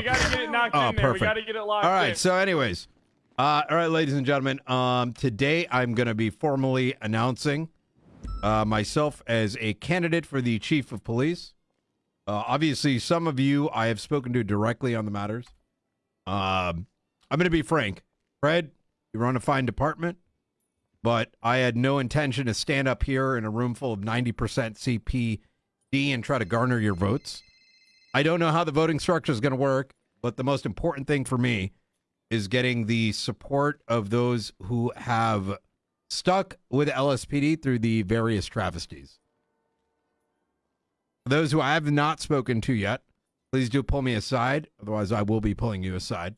we gotta get it knocked Oh, in there. We perfect. gotta get it locked All right. in. So, anyways, uh, all right, ladies and gentlemen. Um, today I'm going to be formally announcing uh, myself as a candidate for the chief of police. Uh, obviously, some of you I have spoken to directly on the matters. Um, I'm going to be frank, Fred. You run a fine department, but I had no intention to stand up here in a room full of 90% CPD and try to garner your votes. I don't know how the voting structure is going to work, but the most important thing for me is getting the support of those who have stuck with LSPD through the various travesties. Those who I have not spoken to yet, please do pull me aside. Otherwise, I will be pulling you aside.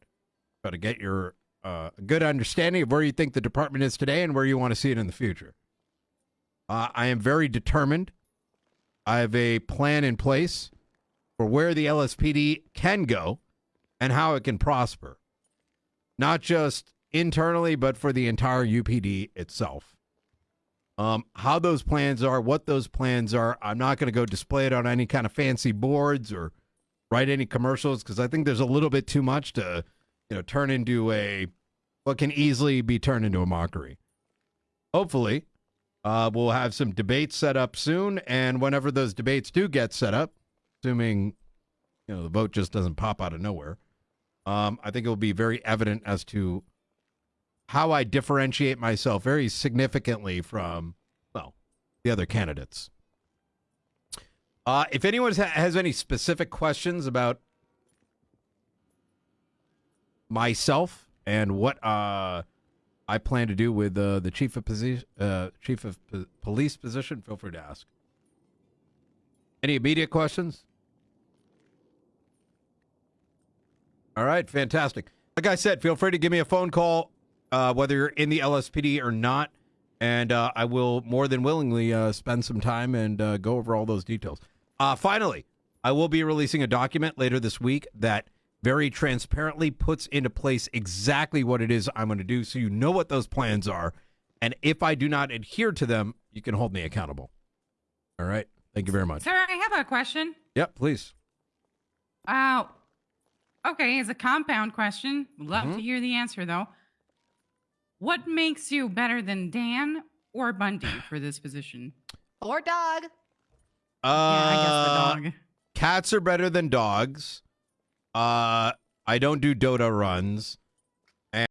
Try to get your uh, good understanding of where you think the department is today and where you want to see it in the future. Uh, I am very determined. I have a plan in place for where the LSPD can go and how it can prosper, not just internally, but for the entire UPD itself. Um, how those plans are, what those plans are, I'm not going to go display it on any kind of fancy boards or write any commercials because I think there's a little bit too much to, you know, turn into a what can easily be turned into a mockery. Hopefully, uh, we'll have some debates set up soon, and whenever those debates do get set up, assuming you know the vote just doesn't pop out of nowhere, um, I think it will be very evident as to how I differentiate myself very significantly from well the other candidates. Uh, if anyone ha- has any specific questions about myself and what uh, I plan to do with uh, the chief of uh, chief of po- police position, feel free to ask. Any immediate questions? All right, fantastic. Like I said, feel free to give me a phone call, uh, whether you're in the LSPD or not, and uh, I will more than willingly uh, spend some time and uh, go over all those details. Uh, finally, I will be releasing a document later this week that very transparently puts into place exactly what it is I'm going to do, so you know what those plans are, and if I do not adhere to them, you can hold me accountable. All right. Thank you very much. Sir, I have a question. Yep, please. Uh, okay, it's a compound question. Love Mm-hmm. to hear the answer, though. What makes you better than Dan or Bundy for this position? Or dog. Uh, yeah, I guess the dog. Cats are better than dogs. Uh, I don't do Dota runs.